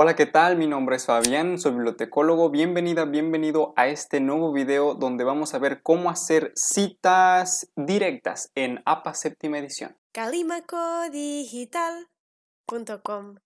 Hola, ¿qué tal? Mi nombre es Fabián, soy bibliotecólogo. Bienvenida, bienvenido a este nuevo video donde vamos a ver cómo hacer citas directas en APA séptima edición. calimacodigital.com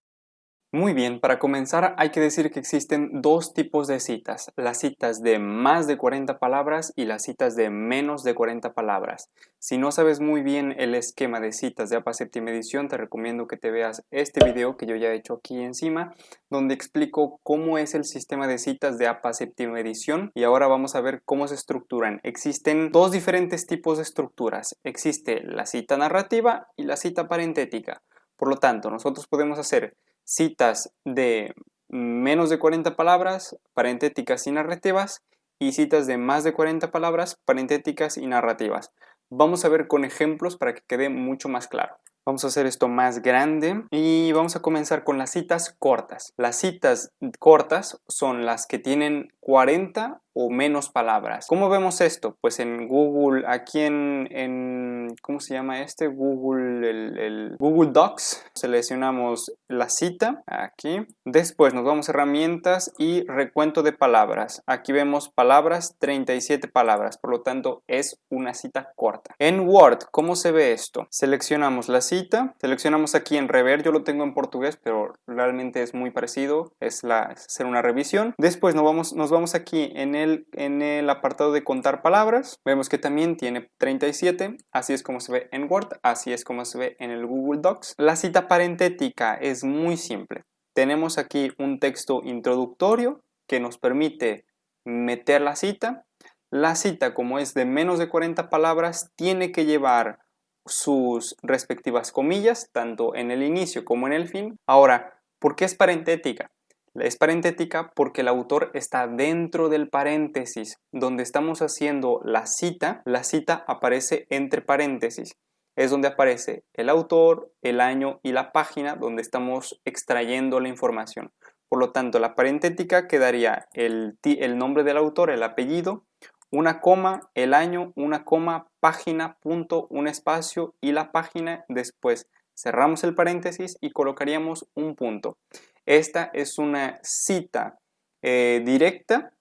Muy bien, para comenzar hay que decir que existen dos tipos de citas, las citas de más de 40 palabras y las citas de menos de 40 palabras. Si no sabes muy bien el esquema de citas de APA séptima edición, te recomiendo que te veas este video que yo ya he hecho aquí encima, donde explico cómo es el sistema de citas de APA séptima edición y ahora vamos a ver cómo se estructuran. Existen dos diferentes tipos de estructuras, existe la cita narrativa y la cita parentética. Por lo tanto, nosotros podemos hacer citas de menos de 40 palabras, parentéticas y narrativas, y citas de más de 40 palabras, parentéticas y narrativas. Vamos a ver con ejemplos para que quede mucho más claro. Vamos a hacer esto más grande y vamos a comenzar con las citas cortas. Las citas cortas son las que tienen 40 o menos palabras. ¿Cómo vemos esto? Pues en Google, aquí en, en ¿cómo se llama este? Google, el, Google Docs. Seleccionamos la cita, aquí. Después nos vamos a herramientas y recuento de palabras. Aquí vemos palabras, 37 palabras, por lo tanto es una cita corta. En Word, ¿cómo se ve esto? Seleccionamos la cita, seleccionamos aquí en rever, yo lo tengo en portugués, pero realmente es muy parecido, es, la, hacer una revisión. Después nos vamos, nos vamos aquí en el, en el apartado de contar palabras, vemos que también tiene 37, así es como se ve en Word, así es como se ve en el Google Docs. La cita parentética es muy simple. Tenemos aquí un texto introductorio que nos permite meter la cita. La cita, como es de menos de 40 palabras, tiene que llevar sus respectivas comillas, tanto en el inicio como en el fin. Ahora, ¿por qué es parentética? Es parentética porque el autor está dentro del paréntesis. Donde estamos haciendo la cita, la cita aparece entre paréntesis. Es donde aparece el autor, el año y la página donde estamos extrayendo la información. Por lo tanto, la parentética quedaría el, el nombre del autor, el apellido, una coma, el año, una coma, página, punto, un espacio y la página. Después cerramos el paréntesis y colocaríamos un punto. Esta es una cita eh, directa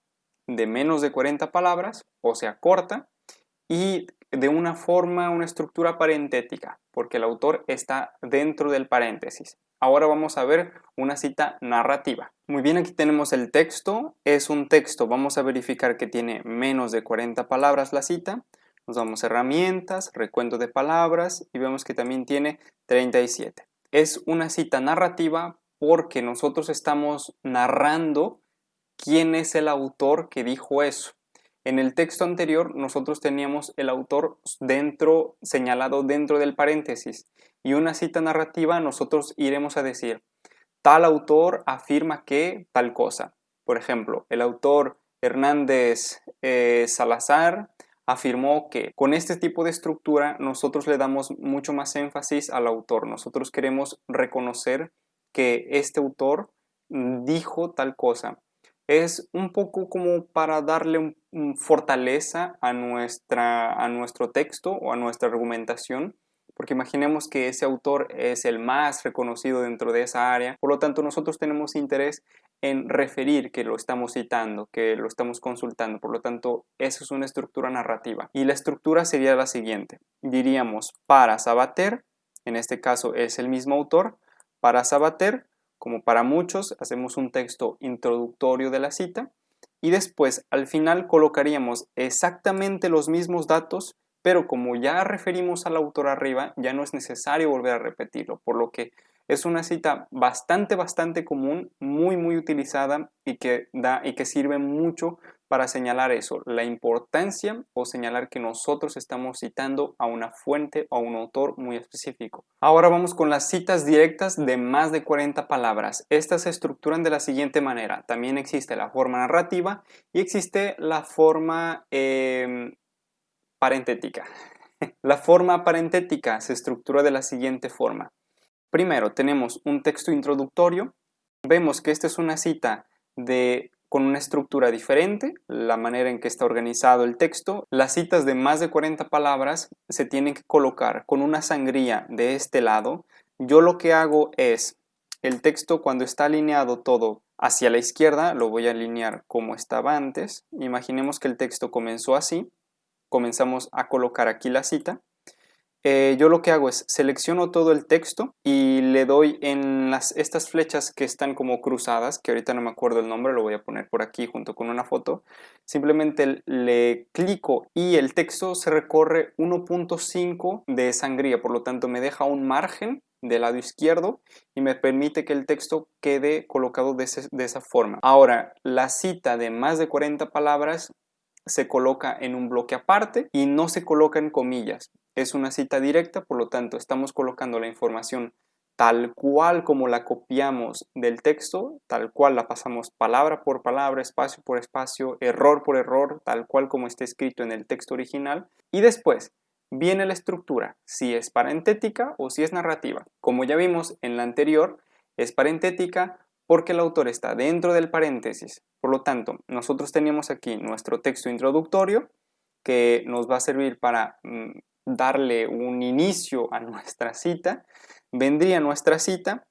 de menos de 40 palabras, o sea, corta, y de una forma, una estructura parentética, porque el autor está dentro del paréntesis. Ahora vamos a ver una cita narrativa. Muy bien, aquí tenemos el texto. Es un texto, vamos a verificar que tiene menos de 40 palabras la cita. Nos vamos herramientas, recuento de palabras y vemos que también tiene 37. Es una cita narrativa porque nosotros estamos narrando quién es el autor que dijo eso. En el texto anterior nosotros teníamos el autor dentro, señalado dentro del paréntesis y una cita narrativa nosotros iremos a decir tal autor afirma que tal cosa. Por ejemplo, el autor Hernández eh, Salazar afirmó que con este tipo de estructura nosotros le damos mucho más énfasis al autor. Nosotros queremos reconocer que este autor dijo tal cosa. Es un poco como para darle fortaleza a, nuestra, a nuestro texto o a nuestra argumentación, porque imaginemos que ese autor es el más reconocido dentro de esa área, por lo tanto nosotros tenemos interés en referir que lo estamos citando, que lo estamos consultando, por lo tanto esa es una estructura narrativa. Y la estructura sería la siguiente, diríamos para Sabater, en este caso es el mismo autor, para Sabater, como para muchos, hacemos un texto introductorio de la cita y después al final colocaríamos exactamente los mismos datos, pero como ya referimos al autor arriba, ya no es necesario volver a repetirlo, por lo que es una cita bastante, bastante común, muy, muy utilizada y que, da, y que sirve mucho para señalar eso, la importancia o señalar que nosotros estamos citando a una fuente o a un autor muy específico. Ahora vamos con las citas directas de más de 40 palabras. Estas se estructuran de la siguiente manera. También existe la forma narrativa y existe la forma eh, parentética. la forma parentética se estructura de la siguiente forma. Primero tenemos un texto introductorio. Vemos que esta es una cita de con una estructura diferente, la manera en que está organizado el texto. Las citas de más de 40 palabras se tienen que colocar con una sangría de este lado. Yo lo que hago es el texto cuando está alineado todo hacia la izquierda, lo voy a alinear como estaba antes. Imaginemos que el texto comenzó así, comenzamos a colocar aquí la cita eh, yo lo que hago es selecciono todo el texto y le doy en las, estas flechas que están como cruzadas, que ahorita no me acuerdo el nombre, lo voy a poner por aquí junto con una foto. Simplemente le clico y el texto se recorre 1.5 de sangría, por lo tanto me deja un margen del lado izquierdo y me permite que el texto quede colocado de, de esa forma. Ahora, la cita de más de 40 palabras se coloca en un bloque aparte y no se coloca en comillas. Es una cita directa, por lo tanto estamos colocando la información tal cual como la copiamos del texto, tal cual la pasamos palabra por palabra, espacio por espacio, error por error, tal cual como está escrito en el texto original. Y después viene la estructura, si es parentética o si es narrativa. Como ya vimos en la anterior, es parentética porque el autor está dentro del paréntesis. Por lo tanto, nosotros teníamos aquí nuestro texto introductorio que nos va a servir para mm, darle un inicio a nuestra cita, vendría nuestra cita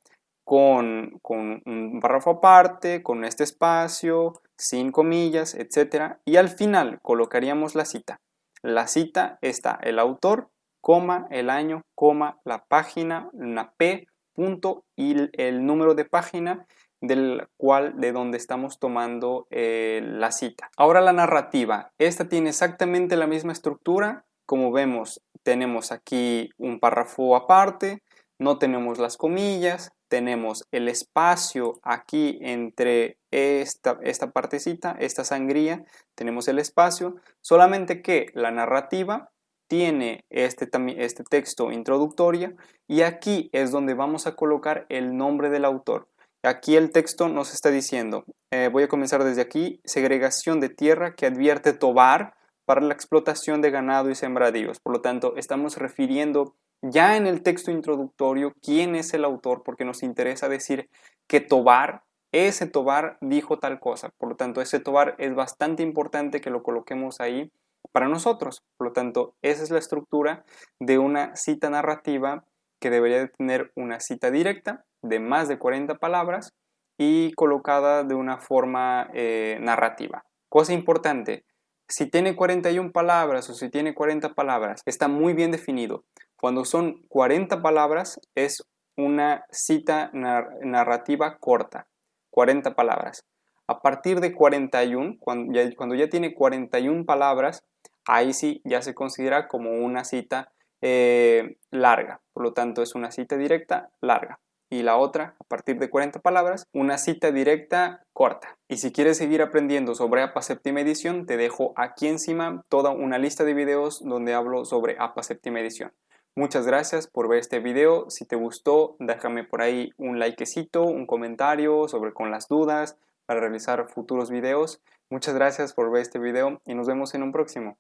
con, con, un párrafo aparte, con este espacio, sin comillas, etc. Y al final colocaríamos la cita. La cita está el autor, coma, el año, coma, la página, una P, punto y el número de página del cual de donde estamos tomando eh, la cita. Ahora la narrativa. Esta tiene exactamente la misma estructura como vemos, tenemos aquí un párrafo aparte, no tenemos las comillas, tenemos el espacio aquí entre esta, esta partecita, esta sangría, tenemos el espacio, solamente que la narrativa tiene este, este texto introductorio y aquí es donde vamos a colocar el nombre del autor. Aquí el texto nos está diciendo, eh, voy a comenzar desde aquí, segregación de tierra que advierte Tobar para la explotación de ganado y sembradíos. Por lo tanto, estamos refiriendo ya en el texto introductorio quién es el autor porque nos interesa decir que Tobar, ese Tobar dijo tal cosa. Por lo tanto, ese Tobar es bastante importante que lo coloquemos ahí para nosotros. Por lo tanto, esa es la estructura de una cita narrativa que debería de tener una cita directa de más de 40 palabras y colocada de una forma eh, narrativa. Cosa importante, si tiene 41 palabras o si tiene 40 palabras, está muy bien definido. Cuando son 40 palabras es una cita narrativa corta, 40 palabras. A partir de 41, cuando ya, cuando ya tiene 41 palabras, ahí sí ya se considera como una cita eh, larga. Por lo tanto, es una cita directa larga y la otra, a partir de 40 palabras, una cita directa corta. Y si quieres seguir aprendiendo sobre APA séptima edición, te dejo aquí encima toda una lista de videos donde hablo sobre APA séptima edición. Muchas gracias por ver este video. Si te gustó, déjame por ahí un likecito, un comentario sobre con las dudas para realizar futuros videos. Muchas gracias por ver este video y nos vemos en un próximo.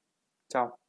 Chao.